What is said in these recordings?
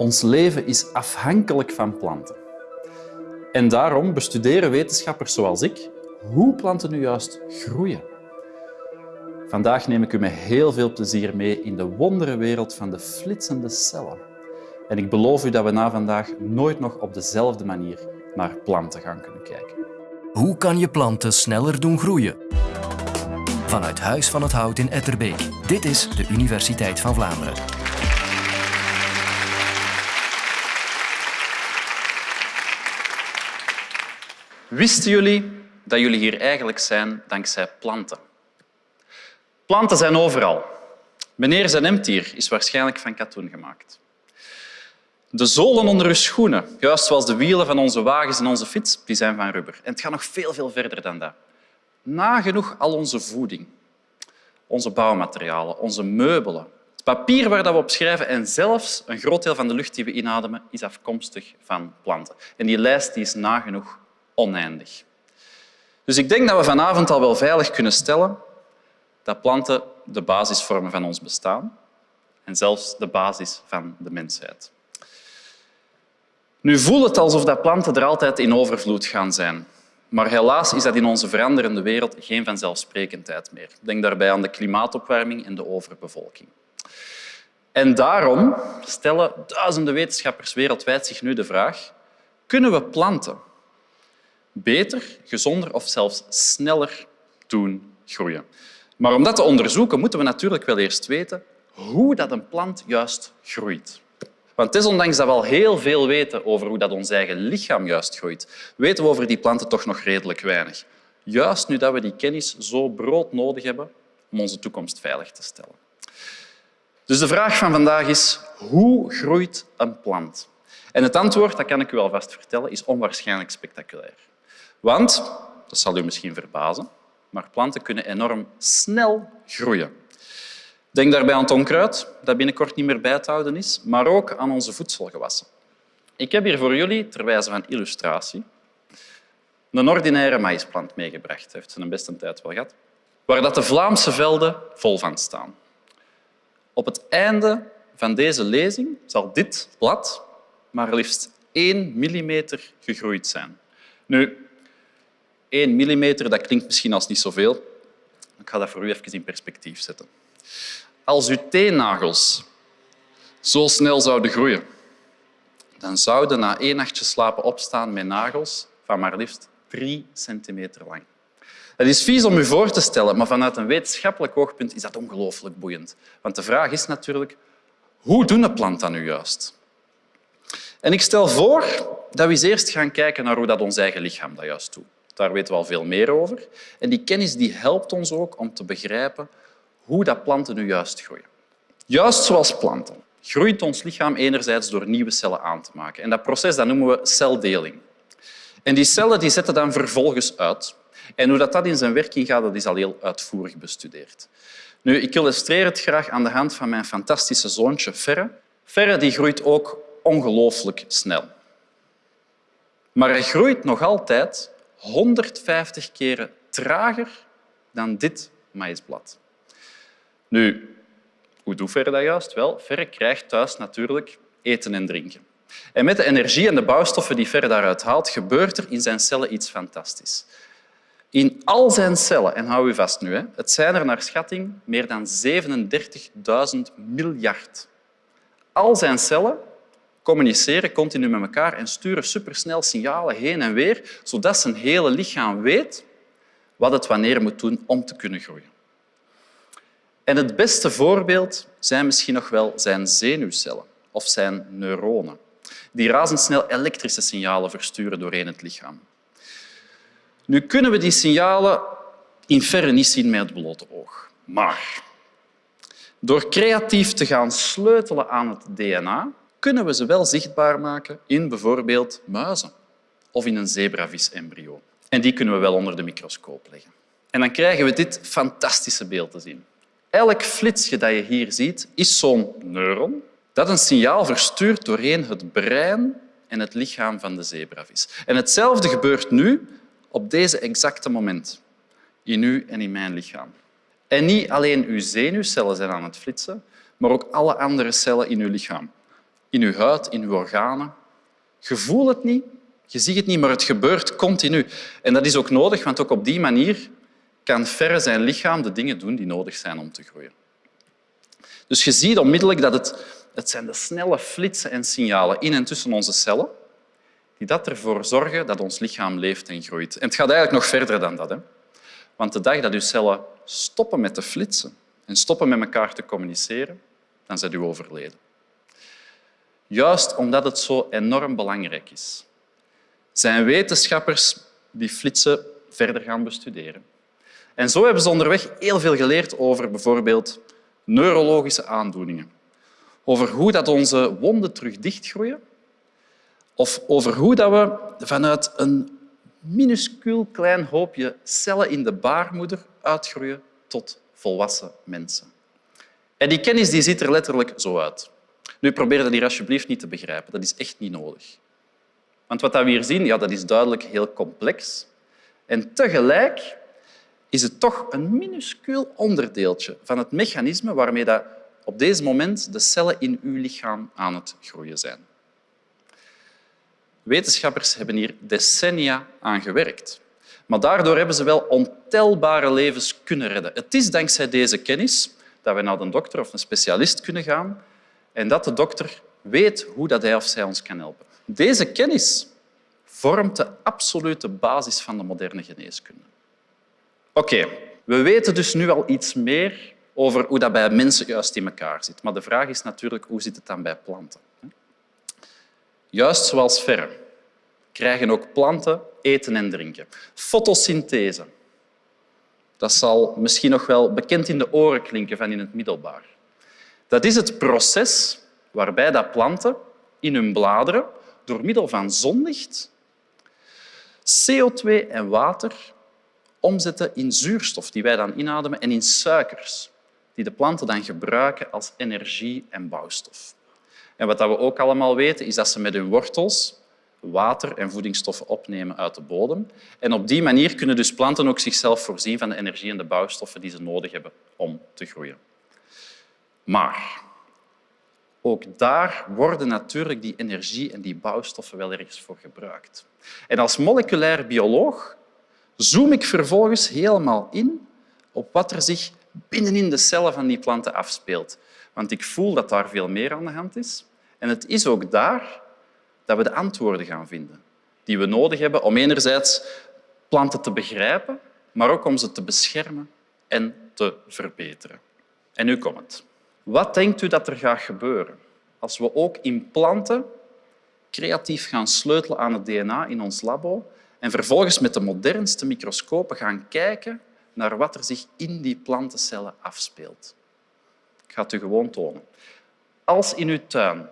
Ons leven is afhankelijk van planten. En daarom bestuderen wetenschappers zoals ik hoe planten nu juist groeien. Vandaag neem ik u met heel veel plezier mee in de wonderenwereld van de flitsende cellen. En ik beloof u dat we na vandaag nooit nog op dezelfde manier naar planten gaan kunnen kijken. Hoe kan je planten sneller doen groeien? Vanuit Huis van het Hout in Etterbeek. Dit is de Universiteit van Vlaanderen. Wisten jullie dat jullie hier eigenlijk zijn dankzij planten? Planten zijn overal. Meneer zijn hemd hier is waarschijnlijk van katoen gemaakt. De zolen onder uw schoenen, juist zoals de wielen van onze wagens en onze fiets, die zijn van rubber. En het gaat nog veel, veel verder dan dat. Nagenoeg al onze voeding, onze bouwmaterialen, onze meubelen, het papier waar we op schrijven en zelfs een groot deel van de lucht die we inademen is afkomstig van planten. En die lijst die is nagenoeg oneindig. Dus ik denk dat we vanavond al wel veilig kunnen stellen dat planten de basis vormen van ons bestaan en zelfs de basis van de mensheid. Nu voelt het alsof dat planten er altijd in overvloed gaan zijn. Maar helaas is dat in onze veranderende wereld geen vanzelfsprekendheid meer. Denk daarbij aan de klimaatopwarming en de overbevolking. En daarom stellen duizenden wetenschappers wereldwijd zich nu de vraag kunnen we planten beter, gezonder of zelfs sneller doen groeien? Maar om dat te onderzoeken moeten we natuurlijk wel eerst weten hoe dat een plant juist groeit. Want desondanks dat we al heel veel weten over hoe dat ons eigen lichaam juist groeit, weten we over die planten toch nog redelijk weinig. Juist nu dat we die kennis zo brood nodig hebben om onze toekomst veilig te stellen. Dus de vraag van vandaag is, hoe groeit een plant? En het antwoord, dat kan ik u alvast vertellen, is onwaarschijnlijk spectaculair. Want, dat zal u misschien verbazen, maar planten kunnen enorm snel groeien. Denk daarbij aan het onkruid, dat binnenkort niet meer bij te houden is, maar ook aan onze voedselgewassen. Ik heb hier voor jullie, ter wijze van illustratie, een ordinaire maïsplant meegebracht. heeft zijn beste tijd wel gehad. Waar dat de Vlaamse velden vol van staan. Op het einde van deze lezing zal dit blad maar liefst 1 millimeter gegroeid zijn. Nu, 1 millimeter, dat klinkt misschien als niet zoveel. Ik ga dat voor u even in perspectief zetten. Als uw teennagels zo snel zouden groeien, dan zouden na één nachtje slapen opstaan met nagels van maar liefst drie centimeter lang. Dat is vies om u voor te stellen, maar vanuit een wetenschappelijk oogpunt is dat ongelooflijk boeiend. Want de vraag is natuurlijk, hoe doen een plant dat nu juist? En ik stel voor dat we eens eerst gaan kijken naar hoe dat ons eigen lichaam dat juist doet. Daar weten we al veel meer over. En die kennis die helpt ons ook om te begrijpen hoe dat planten nu juist groeien. Juist zoals planten groeit ons lichaam enerzijds door nieuwe cellen aan te maken. En dat proces dat noemen we celdeling. En die cellen die zetten dan vervolgens uit. En hoe dat, dat in zijn werking gaat, dat is al heel uitvoerig bestudeerd. Nu, ik illustreer het graag aan de hand van mijn fantastische zoontje Ferre. Ferre die groeit ook ongelooflijk snel. Maar hij groeit nog altijd 150 keren trager dan dit maïsblad. Nu, hoe doet Verre dat juist? Wel, Verre krijgt thuis natuurlijk eten en drinken. En met de energie en de bouwstoffen die Verre daaruit haalt, gebeurt er in zijn cellen iets fantastisch. In al zijn cellen, en hou u vast nu, het zijn er naar schatting meer dan 37.000 miljard. Al zijn cellen communiceren continu met elkaar en sturen supersnel signalen heen en weer, zodat zijn hele lichaam weet wat het wanneer moet doen om te kunnen groeien. En het beste voorbeeld zijn misschien nog wel zijn zenuwcellen of zijn neuronen, die razendsnel elektrische signalen versturen doorheen het lichaam. Nu kunnen we die signalen in verre niet zien met het blote oog. Maar door creatief te gaan sleutelen aan het DNA, kunnen we ze wel zichtbaar maken in bijvoorbeeld muizen of in een zebravis-embryo. En die kunnen we wel onder de microscoop leggen. En dan krijgen we dit fantastische beeld te zien. Elk flitsje dat je hier ziet, is zo'n neuron dat een signaal verstuurt doorheen het brein en het lichaam van de zebravis. En hetzelfde gebeurt nu op deze exacte moment, in u en in mijn lichaam. En niet alleen uw zenuwcellen zijn aan het flitsen, maar ook alle andere cellen in uw lichaam. In uw huid, in uw organen. Je voelt het niet, je ziet het niet, maar het gebeurt continu. En dat is ook nodig, want ook op die manier kan verre zijn lichaam de dingen doen die nodig zijn om te groeien. Dus je ziet onmiddellijk dat het, het zijn de snelle flitsen en signalen in en tussen onze cellen die dat ervoor zorgen dat ons lichaam leeft en groeit. En het gaat eigenlijk nog verder dan dat. Hè? Want de dag dat uw cellen stoppen met te flitsen en stoppen met elkaar te communiceren, dan zijn u overleden. Juist omdat het zo enorm belangrijk is, zijn wetenschappers die flitsen verder gaan bestuderen. En zo hebben ze onderweg heel veel geleerd over bijvoorbeeld neurologische aandoeningen, over hoe dat onze wonden terug dichtgroeien of over hoe dat we vanuit een minuscuul klein hoopje cellen in de baarmoeder uitgroeien tot volwassen mensen. En die kennis die ziet er letterlijk zo uit. Nu, probeer dat hier alsjeblieft niet te begrijpen. Dat is echt niet nodig. Want wat we hier zien, ja, dat is duidelijk heel complex. En tegelijk is het toch een minuscuul onderdeeltje van het mechanisme waarmee dat op deze moment de cellen in uw lichaam aan het groeien zijn. Wetenschappers hebben hier decennia aan gewerkt. Maar daardoor hebben ze wel ontelbare levens kunnen redden. Het is dankzij deze kennis dat we naar een dokter of een specialist kunnen gaan en dat de dokter weet hoe dat hij of zij ons kan helpen. Deze kennis vormt de absolute basis van de moderne geneeskunde. Oké, we weten dus nu al iets meer over hoe dat bij mensen juist in elkaar zit. Maar de vraag is natuurlijk, hoe zit het dan bij planten? Juist zoals verre krijgen ook planten eten en drinken. Fotosynthese. Dat zal misschien nog wel bekend in de oren klinken van in het middelbaar. Dat is het proces waarbij dat planten in hun bladeren door middel van zonlicht CO2 en water omzetten in zuurstof die wij dan inademen en in suikers die de planten dan gebruiken als energie en bouwstof. En wat we ook allemaal weten, is dat ze met hun wortels water en voedingsstoffen opnemen uit de bodem. En op die manier kunnen dus planten ook zichzelf voorzien van de energie en de bouwstoffen die ze nodig hebben om te groeien. Maar ook daar worden natuurlijk die energie en die bouwstoffen wel ergens voor gebruikt. En als moleculair bioloog zoom ik vervolgens helemaal in op wat er zich binnenin de cellen van die planten afspeelt. Want ik voel dat daar veel meer aan de hand is. En het is ook daar dat we de antwoorden gaan vinden die we nodig hebben om enerzijds planten te begrijpen, maar ook om ze te beschermen en te verbeteren. En nu komt het. Wat denkt u dat er gaat gebeuren als we ook in planten creatief gaan sleutelen aan het DNA in ons labo en vervolgens met de modernste microscopen gaan kijken naar wat er zich in die plantencellen afspeelt? Ik ga het u gewoon tonen. Als in uw tuin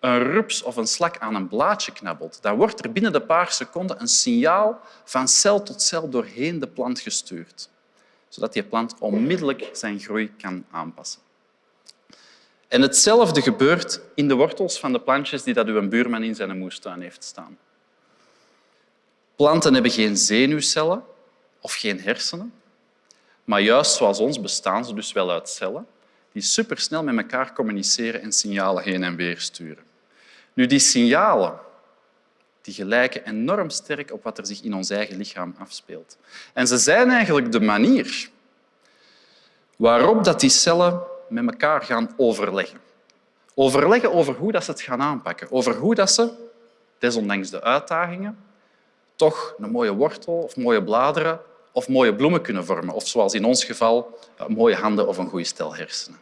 een rups of een slak aan een blaadje knabbelt, dan wordt er binnen de paar seconden een signaal van cel tot cel doorheen de plant gestuurd, zodat die plant onmiddellijk zijn groei kan aanpassen. En hetzelfde gebeurt in de wortels van de plantjes die dat uw buurman in zijn moestuin heeft staan. Planten hebben geen zenuwcellen of geen hersenen, maar juist zoals ons bestaan ze dus wel uit cellen die supersnel met elkaar communiceren en signalen heen en weer sturen. Nu, die signalen die gelijken enorm sterk op wat er zich in ons eigen lichaam afspeelt. En ze zijn eigenlijk de manier waarop dat die cellen met elkaar gaan overleggen. Overleggen over hoe dat ze het gaan aanpakken, over hoe dat ze, desondanks de uitdagingen, toch een mooie wortel of mooie bladeren of mooie bloemen kunnen vormen. Of zoals in ons geval, mooie handen of een goede stel hersenen.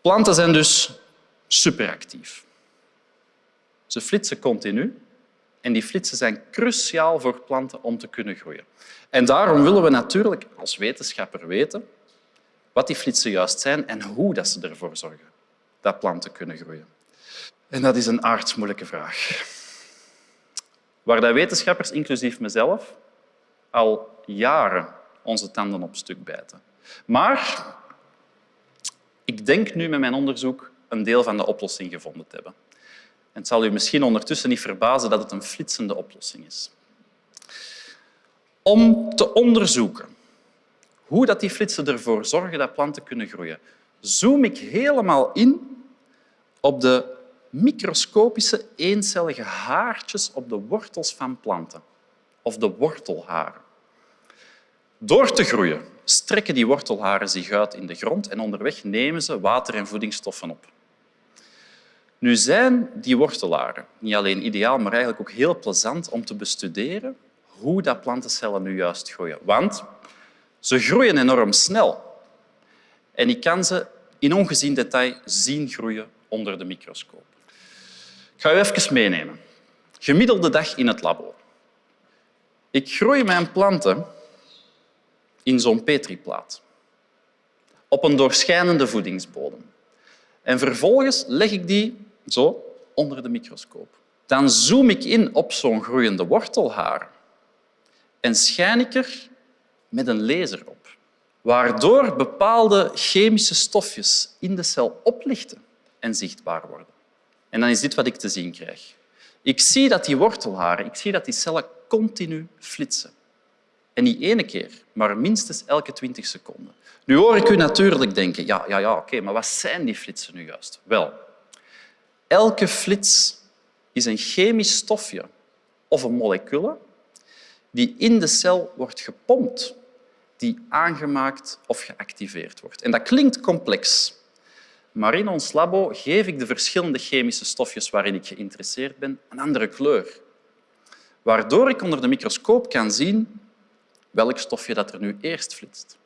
Planten zijn dus superactief. Ze flitsen continu en die flitsen zijn cruciaal voor planten om te kunnen groeien. En daarom willen we natuurlijk als wetenschapper weten wat die flitsen juist zijn en hoe dat ze ervoor zorgen dat planten kunnen groeien. En dat is een aardsmoeilijke vraag. Waar de wetenschappers, inclusief mezelf, al jaren onze tanden op stuk bijten. Maar ik denk nu met mijn onderzoek een deel van de oplossing gevonden te hebben. En het zal u misschien ondertussen niet verbazen dat het een flitsende oplossing is. Om te onderzoeken hoe dat die flitsen ervoor zorgen dat planten kunnen groeien, zoom ik helemaal in op de microscopische eencellige haartjes op de wortels van planten, of de wortelharen. Door te groeien strekken die wortelharen zich uit in de grond en onderweg nemen ze water en voedingsstoffen op. Nu zijn die wortelharen niet alleen ideaal, maar eigenlijk ook heel plezant om te bestuderen hoe dat plantencellen nu juist groeien. Want ze groeien enorm snel. En ik kan ze in ongezien detail zien groeien onder de microscoop. Ik ga u even meenemen. Gemiddelde dag in het labo. Ik groei mijn planten in zo'n petriplaat op een doorschijnende voedingsbodem. En vervolgens leg ik die zo onder de microscoop. Dan zoom ik in op zo'n groeiende wortelhaar en schijn ik er met een laser op, waardoor bepaalde chemische stofjes in de cel oplichten en zichtbaar worden. En dan is dit wat ik te zien krijg. Ik zie dat die wortelharen, ik zie dat die cellen continu flitsen. En niet ene keer, maar minstens elke twintig seconden. Nu hoor ik u natuurlijk denken, ja, ja, ja oké, maar wat zijn die flitsen nu juist? Wel, elke flits is een chemisch stofje of een molecule die in de cel wordt gepompt, die aangemaakt of geactiveerd wordt. En dat klinkt complex, maar in ons labo geef ik de verschillende chemische stofjes waarin ik geïnteresseerd ben een andere kleur, waardoor ik onder de microscoop kan zien welk stofje dat er nu eerst flitst,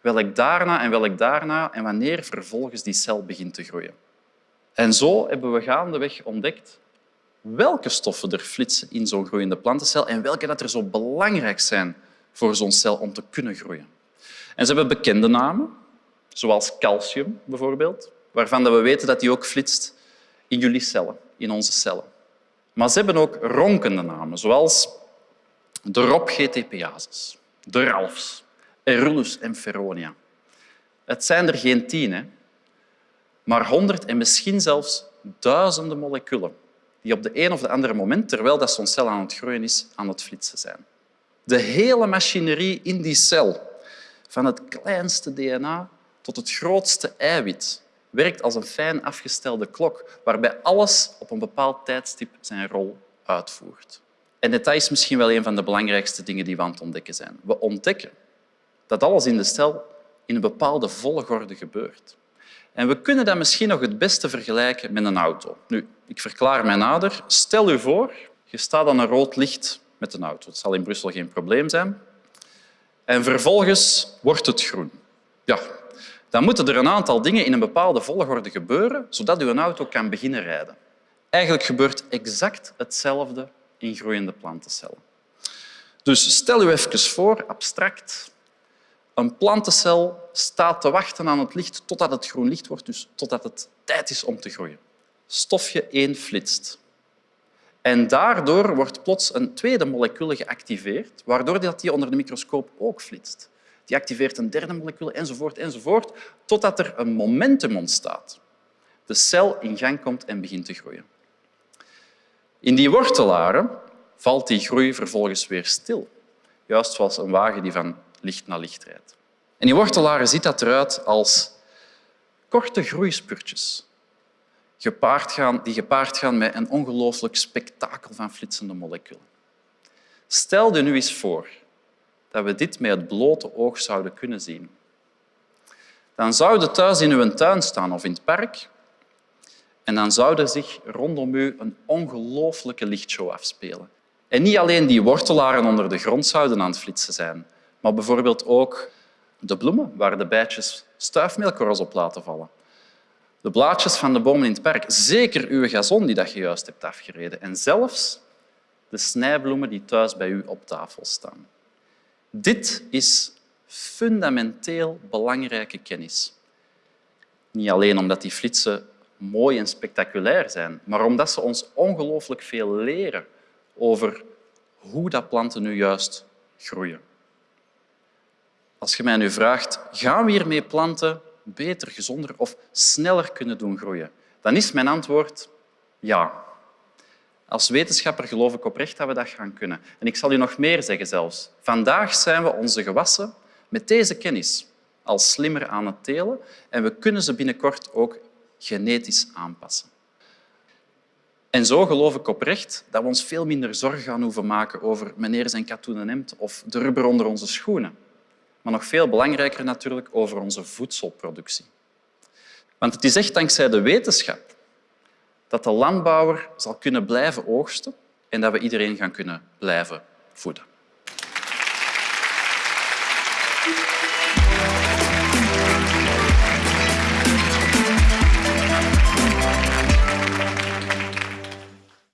welk daarna en welk daarna en wanneer vervolgens die cel begint te groeien. En zo hebben we gaandeweg ontdekt welke stoffen er flitsen in zo'n groeiende plantencel en welke dat er zo belangrijk zijn voor zo'n cel om te kunnen groeien. En ze hebben bekende namen, zoals calcium bijvoorbeeld, waarvan we weten dat die ook flitst in jullie cellen, in onze cellen. Maar ze hebben ook ronkende namen, zoals de ROP-GTPases, de RALFs, Erulus en Feronia. Het zijn er geen tien, hè? maar honderd en misschien zelfs duizenden moleculen die op de een of de andere moment, terwijl zo'n cel aan het groeien is, aan het flitsen zijn. De hele machinerie in die cel, van het kleinste DNA tot het grootste eiwit, werkt als een fijn afgestelde klok, waarbij alles op een bepaald tijdstip zijn rol uitvoert. En dat is misschien wel een van de belangrijkste dingen die we aan het ontdekken zijn. We ontdekken dat alles in de cel in een bepaalde volgorde gebeurt. En we kunnen dat misschien nog het beste vergelijken met een auto. Nu, ik verklaar mij nader. Stel u voor, je staat aan een rood licht met een auto. Het zal in Brussel geen probleem zijn. En vervolgens wordt het groen. Ja, dan moeten er een aantal dingen in een bepaalde volgorde gebeuren, zodat uw auto kan beginnen rijden. Eigenlijk gebeurt exact hetzelfde in groeiende plantencellen. Dus stel u even voor, abstract, een plantencel staat te wachten aan het licht totdat het groen licht wordt, dus totdat het tijd is om te groeien. Stofje 1 flitst. En daardoor wordt plots een tweede molecule geactiveerd, waardoor die onder de microscoop ook flitst. Die activeert een derde molecule, enzovoort, enzovoort, totdat er een momentum ontstaat. De cel in gang komt en begint te groeien. In die wortelaren valt die groei vervolgens weer stil. Juist zoals een wagen die van licht naar licht rijdt. En die wortelaren ziet dat eruit als korte groeispurtjes gepaard gaan, die gepaard gaan met een ongelooflijk spektakel van flitsende moleculen. Stel je nu eens voor dat we dit met het blote oog zouden kunnen zien. Dan zou je thuis in uw tuin staan of in het park en dan zou er zich rondom u een ongelooflijke lichtshow afspelen. En niet alleen die wortelaren onder de grond zouden aan het flitsen zijn, maar bijvoorbeeld ook de bloemen waar de bijtjes stuifmeelkorrels op laten vallen. De blaadjes van de bomen in het park, zeker uw gazon die dat je juist hebt afgereden en zelfs de snijbloemen die thuis bij u op tafel staan. Dit is fundamenteel belangrijke kennis. Niet alleen omdat die flitsen mooi en spectaculair zijn, maar omdat ze ons ongelooflijk veel leren over hoe dat planten nu juist groeien. Als je mij nu vraagt, gaan we hiermee planten beter, gezonder of sneller kunnen doen groeien? Dan is mijn antwoord ja. Als wetenschapper geloof ik oprecht dat we dat gaan kunnen. En ik zal u nog meer zeggen zelfs. Vandaag zijn we onze gewassen met deze kennis al slimmer aan het telen en we kunnen ze binnenkort ook genetisch aanpassen. En zo geloof ik oprecht dat we ons veel minder zorgen gaan hoeven maken over meneer zijn katoenen hemd of de rubber onder onze schoenen. Maar nog veel belangrijker natuurlijk over onze voedselproductie. Want het is echt dankzij de wetenschap dat de landbouwer zal kunnen blijven oogsten en dat we iedereen gaan kunnen blijven voeden.